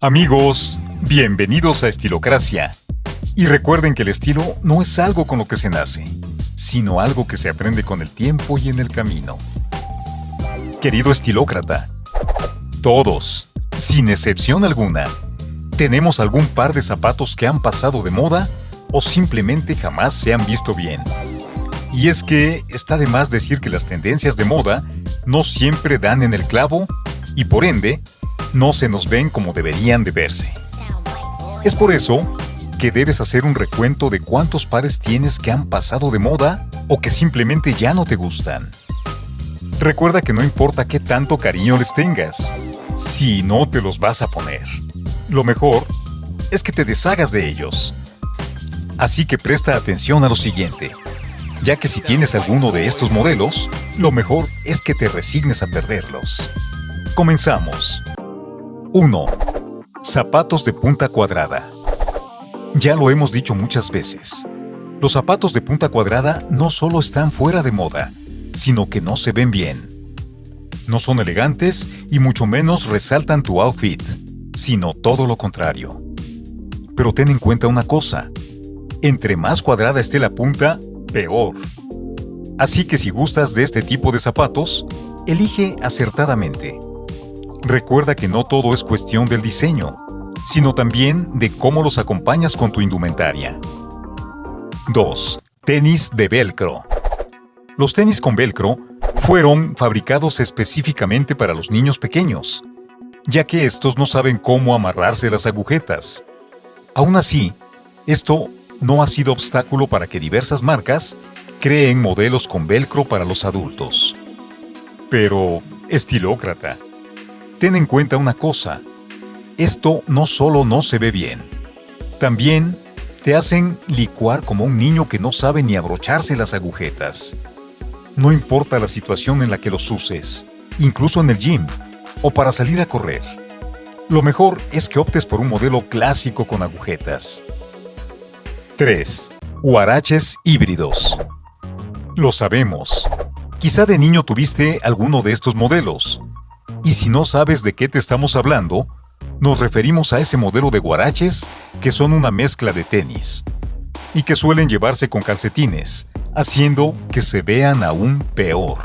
Amigos, bienvenidos a Estilocracia. Y recuerden que el estilo no es algo con lo que se nace, sino algo que se aprende con el tiempo y en el camino. Querido estilócrata, todos, sin excepción alguna, tenemos algún par de zapatos que han pasado de moda o simplemente jamás se han visto bien. Y es que está de más decir que las tendencias de moda no siempre dan en el clavo y por ende no se nos ven como deberían de verse. Es por eso que debes hacer un recuento de cuántos pares tienes que han pasado de moda o que simplemente ya no te gustan. Recuerda que no importa qué tanto cariño les tengas, si no te los vas a poner. Lo mejor es que te deshagas de ellos. Así que presta atención a lo siguiente ya que si tienes alguno de estos modelos, lo mejor es que te resignes a perderlos. Comenzamos. 1. Zapatos de punta cuadrada. Ya lo hemos dicho muchas veces. Los zapatos de punta cuadrada no solo están fuera de moda, sino que no se ven bien. No son elegantes y mucho menos resaltan tu outfit, sino todo lo contrario. Pero ten en cuenta una cosa. Entre más cuadrada esté la punta, peor. Así que si gustas de este tipo de zapatos, elige acertadamente. Recuerda que no todo es cuestión del diseño, sino también de cómo los acompañas con tu indumentaria. 2. Tenis de velcro. Los tenis con velcro fueron fabricados específicamente para los niños pequeños, ya que estos no saben cómo amarrarse las agujetas. Aún así, esto no ha sido obstáculo para que diversas marcas creen modelos con velcro para los adultos. Pero, estilócrata, ten en cuenta una cosa. Esto no solo no se ve bien, también te hacen licuar como un niño que no sabe ni abrocharse las agujetas. No importa la situación en la que los uses, incluso en el gym o para salir a correr. Lo mejor es que optes por un modelo clásico con agujetas. 3. Huaraches híbridos. Lo sabemos. Quizá de niño tuviste alguno de estos modelos. Y si no sabes de qué te estamos hablando, nos referimos a ese modelo de guaraches que son una mezcla de tenis y que suelen llevarse con calcetines, haciendo que se vean aún peor.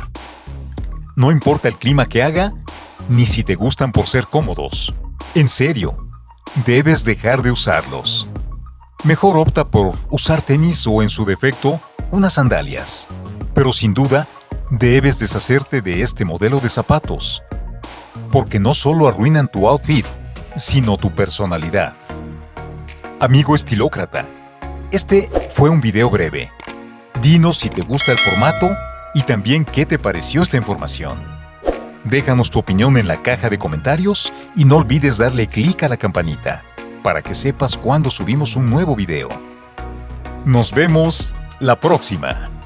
No importa el clima que haga, ni si te gustan por ser cómodos. En serio, debes dejar de usarlos. Mejor opta por usar tenis o en su defecto, unas sandalias. Pero sin duda, debes deshacerte de este modelo de zapatos. Porque no solo arruinan tu outfit, sino tu personalidad. Amigo estilócrata, este fue un video breve. Dinos si te gusta el formato y también qué te pareció esta información. Déjanos tu opinión en la caja de comentarios y no olvides darle clic a la campanita para que sepas cuando subimos un nuevo video. Nos vemos la próxima.